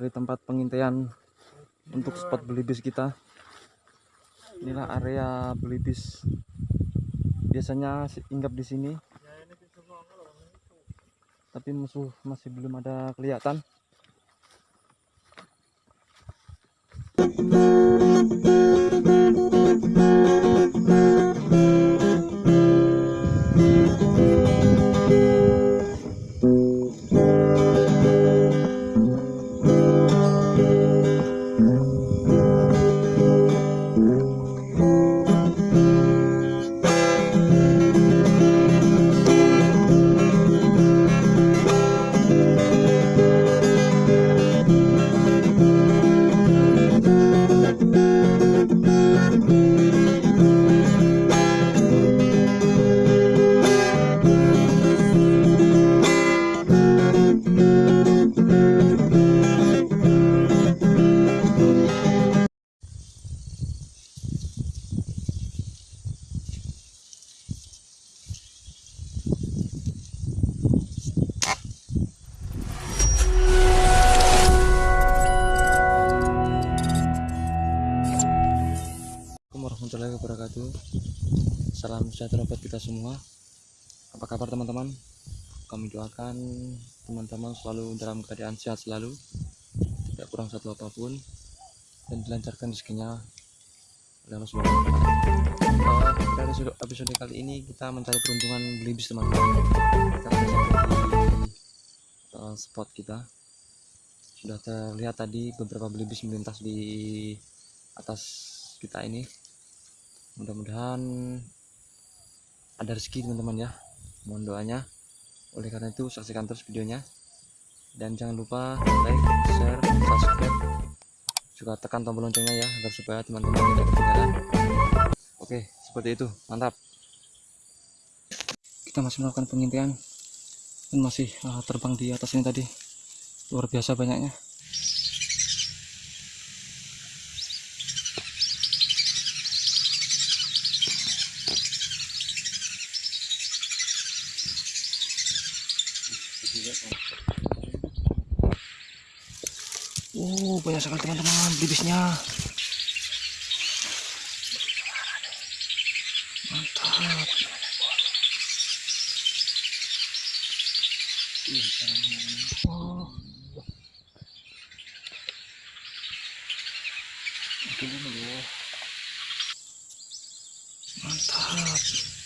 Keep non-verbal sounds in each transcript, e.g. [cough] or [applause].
Mencari tempat pengintaian untuk spot belibis kita. Inilah area belibis. Biasanya si- hinggap di sini. Tapi musuh masih belum ada kelihatan. Assalamualaikum warahmatullahi wabarakatuh. Salam sejahtera buat kita semua. Apa kabar teman-teman? Kami doakan teman-teman selalu dalam keadaan sehat selalu Tidak kurang satu apa pun Dan dilancarkan rezekinya. Ta'ala. Eh, Pada episode, episode kali ini kita mencari peruntungan belibis teman-teman. Kita di eh, spot kita. Sudah terlihat tadi beberapa belibis melintas di atas kita ini mudah-mudahan ada rezeki teman-teman ya. Mohon doanya. Oleh karena itu saksikan terus videonya. Dan jangan lupa like share subscribe. Juga tekan tombol loncengnya ya agar supaya teman-teman tidak ketinggalan. Oke seperti itu. Mantap. Kita masih melakukan pengintaian dan masih ah, terbang di atas ini tadi. Luar biasa banyaknya Oh, banyak sekali teman-teman bibisnya. Mantap. Oh. Ini dulu. Mantap.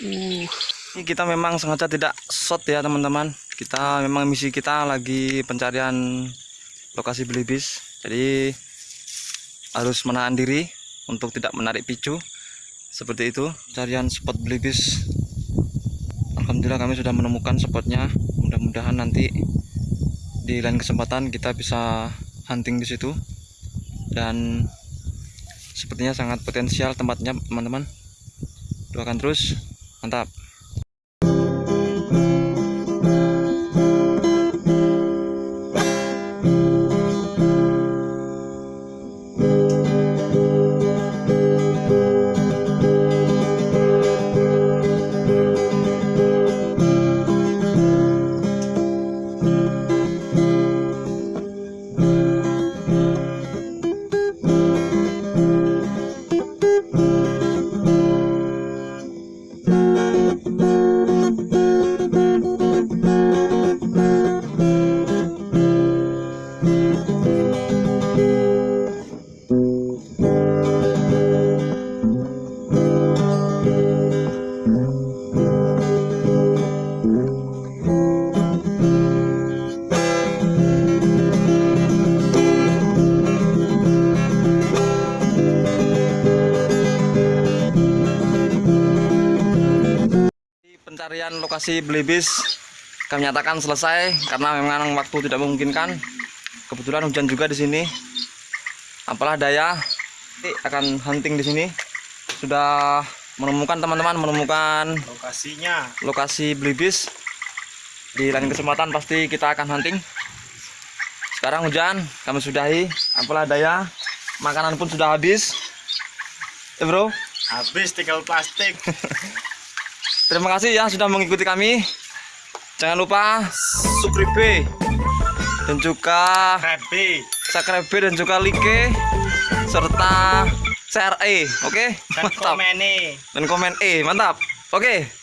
Uh, ini kita memang sengaja tidak shot ya teman-teman. Kita memang misi kita lagi pencarian lokasi belibis. Jadi harus menahan diri untuk tidak menarik picu. Seperti itu, carian spot belibis. Alhamdulillah kami sudah menemukan spotnya. Mudah-mudahan nanti di lain kesempatan kita bisa hunting di situ. Dan sepertinya sangat potensial tempatnya teman-teman. Doakan terus mantap pencarian lokasi belibis kami nyatakan selesai karena memang waktu tidak memungkinkan. Kebetulan hujan juga di sini. Apalah daya nanti akan hunting di sini. Sudah menemukan teman-teman menemukan lokasinya. lokasi belibis di lain kesempatan pasti kita akan hunting. Sekarang hujan kami sudahi. Apalah daya makanan pun sudah habis. Ya bro? Habis tinggal plastik. [laughs] terima kasih ya sudah mengikuti kami. Jangan lupa subscribe dan juga subscribe dan juga like serta share E oke? Dan mantap. komen nih. dan komen E mantap. Oke